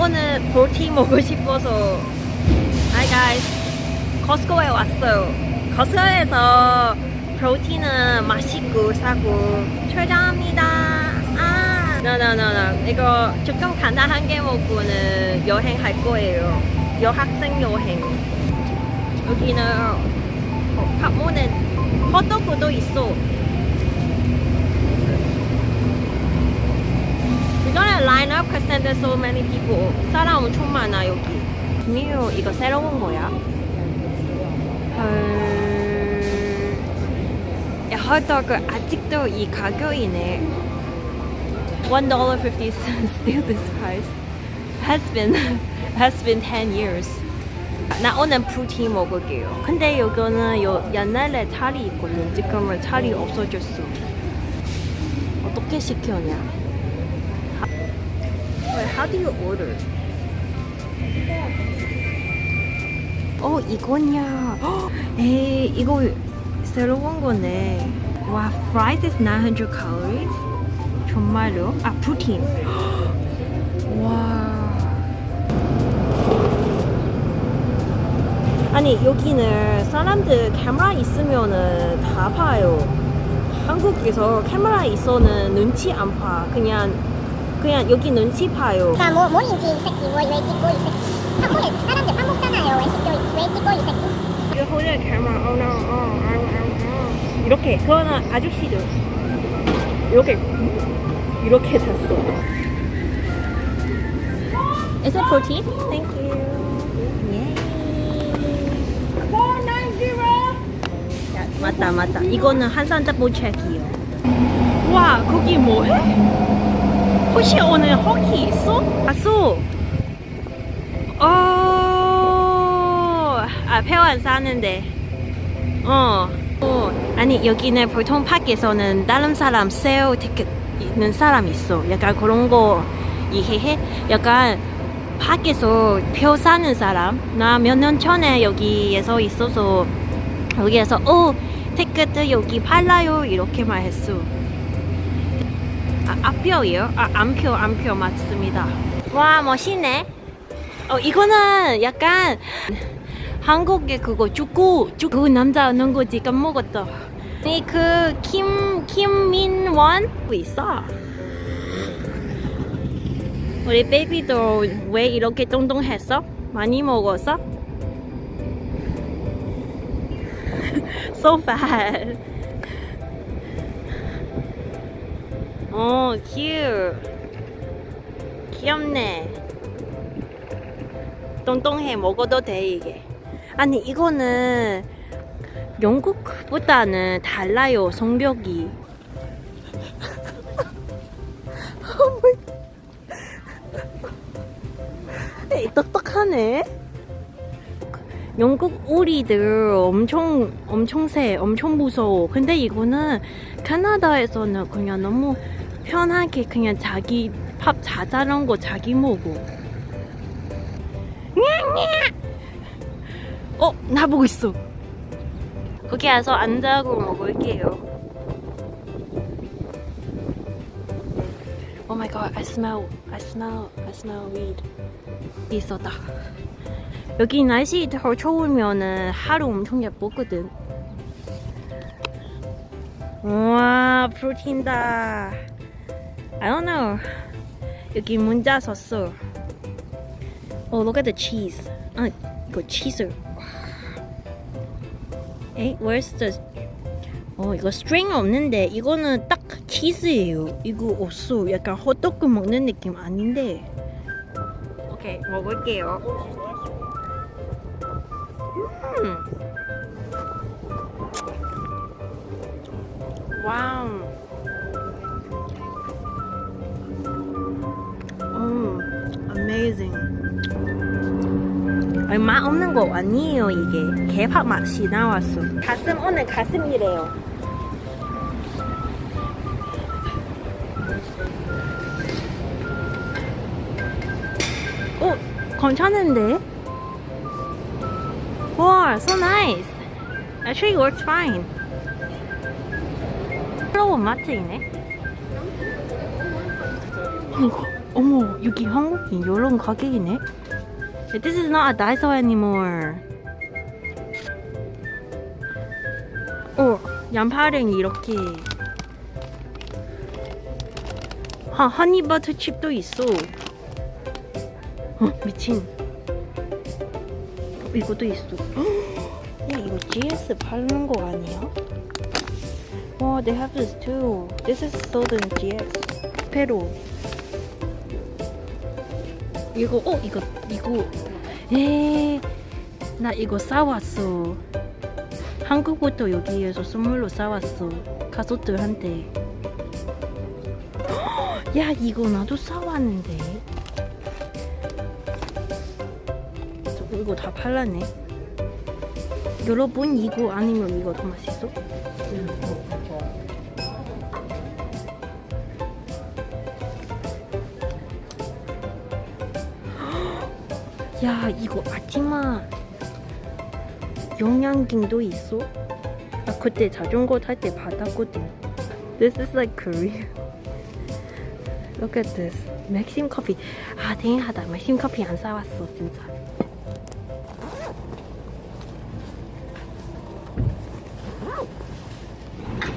오늘 볼티 먹고 싶어서. Hi guys. 코스코에 왔어요. 코스코에서 프로틴은 맛있고 싸고 최저합니다. 아. No, no, no, no. 이거 조금 간단한 게 먹고는 여행 할 거예요. 여학생 여행. 여기는 어, 밥문에 헛도그도 있어 there's so many people. 사람 엄청 많아 여기. 미유 이거 새로운 거야? 헐. 야 핫도그 아직도 이 가격이네. One dollar fifty cents. Still this price. Has been has been ten years. 나 오늘 프루티 먹을게요. 근데 여기는 요 옛날에 자리 있거든. 지금은 자리 없어졌어. 어떻게 시켰냐? How do you order? 어 이거냐? 헉, 에이 이거 새로운 거네. 와, fries is 900 calories? 정말요? 아, 프로틴. 헉, 와. 아니 여기는 사람들 카메라 있으면은 다 봐요. 한국에서 카메라 있어는 눈치 안 봐. 그냥 그냥 여기 눈치 봐요. 그러니까 뭐 뭐인지 이 새끼 뭐 왜 찍고 이 새끼 한국에 사람들 밥 먹잖아요 왜 찍고 왜 찍고 이 새끼 You hold the camera. Oh no. Oh, oh, oh, oh. 이렇게 그거는 아저씨들 이렇게 이렇게 잤어. Is it protein? Thank you. Yay. 야, 맞다 맞다. 이거는 한산 더블 체크이요. 와 거기 뭐해? 혹시 오늘 호키 있어? 봤어. 어, 아, 폐원 사는데. 어. 어. 아니, 여기는 보통 밖에서는 다른 사람 세일 티켓 있는 사람 있어. 약간 그런 거 이해해? 약간 밖에서 표 사는 사람. 나 몇 년 전에 여기에서 있어서 여기에서 어, 티켓 여기 팔라요. 이렇게 말했어. 아, 앞표예요? 아, 안표, 안표 맞습니다. 와, 멋있네. 어, 이거는 약간 한국의 그거 축구, 축구 그 남자 하는 거지 까먹었다. 이그 김, 김민원 있어. 우리 베이비도 왜 이렇게 똥똥했어? 많이 먹었어? so fat. 어, cute. 귀엽네. 똥똥해 먹어도 돼 이게. 아니 이거는 영국보다는 달라요 성벽이. 똑똑하네. 영국 오리들 엄청 엄청 세, 엄청 무서워. 근데 이거는 캐나다에서는 그냥 너무 편하게 그냥 자기 밥 자잘한 거 자기 먹어. 어, 나보고 있어. 거기 와서 앉아고 먹을게요. Oh my god, I smell, I smell, I smell weed. 있었다. 여기 날씨 더 추우면은 하루 엄청 예쁘거든. 우와, 프로틴다. I don't know. 여기 문자 썼어. Oh, look at the cheese. 아, 이거 치즈. 에이, where's the... 어, 이거 string 없는데 이거는 딱 치즈예요. 이거 없어. 약간 헛도그 먹는 느낌 아닌데. 오케이, 먹을게요. 음. 와우. Amazing. 얼마 없는 거 아니에요 이게. 개밥 맛이 나왔어. 가슴 오늘 가슴이래요. 오 괜찮은데? 와 so nice. Actually works fine. 플로우 마트이네. 이거 어머 여기 한국인 이런 가게이네 This is not a Daiso anymore 어 양파랭이 이렇게 하, 허니버터 칩도 있어 어 미친 어, 이것도 있어 야 이거 GS 파는 거 아니야? 와 they have this too This is in GS 페로 이거 어 이거 이거. 에나 이거 싸왔어. 한국부터 여기에서 선물로 싸왔어. 가족들한테. 야 이거 나도 싸왔는데. 저 이거 다 팔랐네. 여러분 이거 아니면 이거 더 맛있어? 야 이거 아티마 영양갱도 있어? 나 그때 자전거 탈 때 받았거든 This is like Korea Look at this 맥심 커피 아 땡하다 맥심 커피 안 사왔어 진짜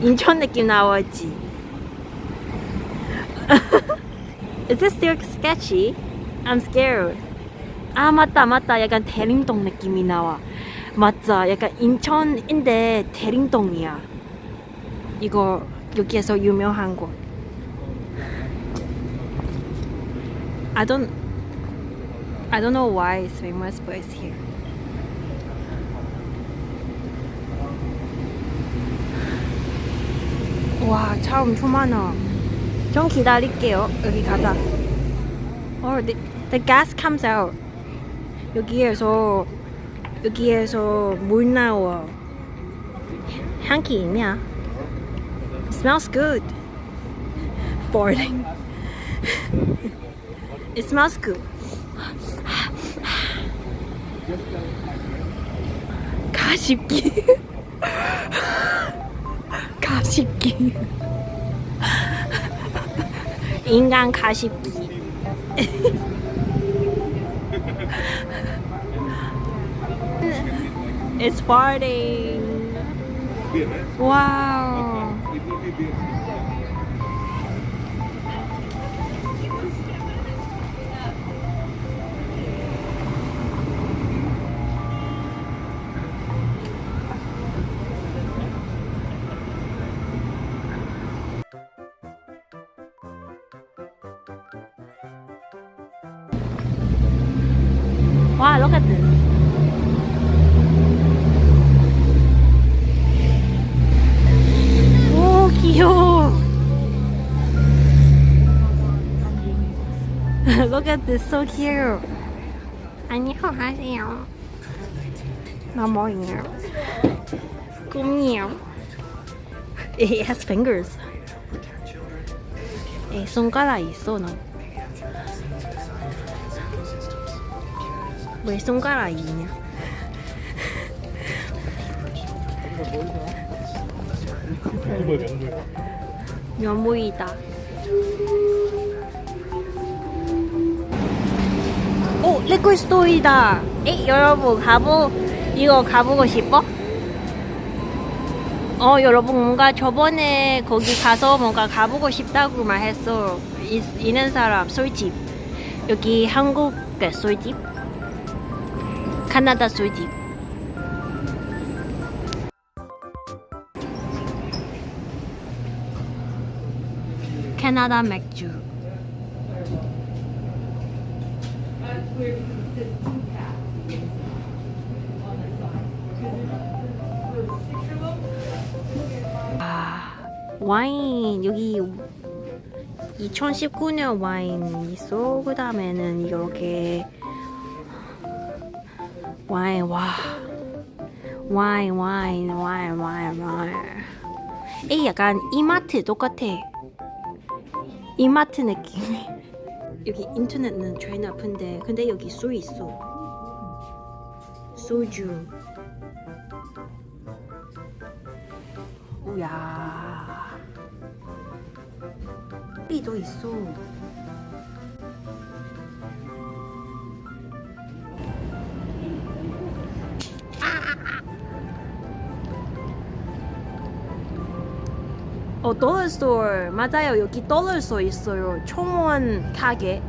인천 느낌 나왔지 Is this still sketchy? I'm scared 아 맞다 맞다 약간 대림동 느낌이 나와 맞아 약간 인천인데 대림동이야 이거 여기에서 유명한 곳 I don't I don't know why it's famous but it's here 와 차 엄청 많아 좀 기다릴게요 여기 가자 Oh, the, the gas comes out. 여기에서 여기에서 물 나와. 향기 있냐? It smells good. Farting. It smells good. 가십기. 가십기. 인간 가십기. It's farting. Wow. Wow, look at this. 오, 귀여워. look at this, so cute. 안녕하세요. 나 뭐예요? 꿈이요. It has fingers. 에, 손가락 있어, 너. 왜 손가락 있냐? 명물 명물 면모이다. 오, 리콜 스토리다. 에, 여러분 가보 이거 가보고 싶어? 어, 여러분 뭔가 저번에 거기 가서 뭔가 가보고 싶다고 말했어. 이, 있는 사람 술집. 여기 한국의 술집. 캐나다 술집. 캐나다 맥주. 아, 와인 여기 2019년 와인 있어. 그 다음에는 이렇게 와인 와 와인 와인 와인 와인 와인. 이 약간 이마트 똑같아. 이마트 느낌이 여기 인터넷은 제일 나쁜데 근데 여기 술 있어. 소주. 오야. 이도 있어 어, store 맞아요. 여기 store 있어요. 총원 가게.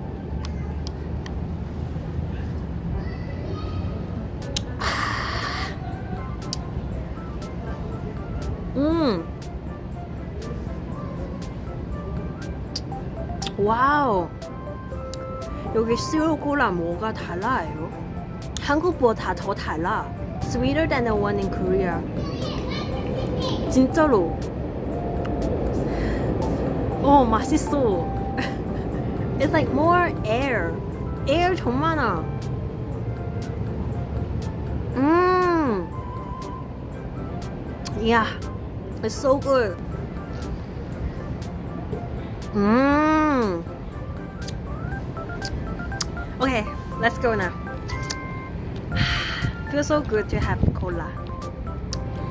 음. 와우. 여기 시로 콜라 뭐가 달라요? 한국보다 더 달라. Sweeter than the one in Korea. 진짜로. 어, 맛있어. It's like more air. air 정말 많아. 음. Yeah. It's so good. Mmm. Okay, let's go now. Feels so good to have cola.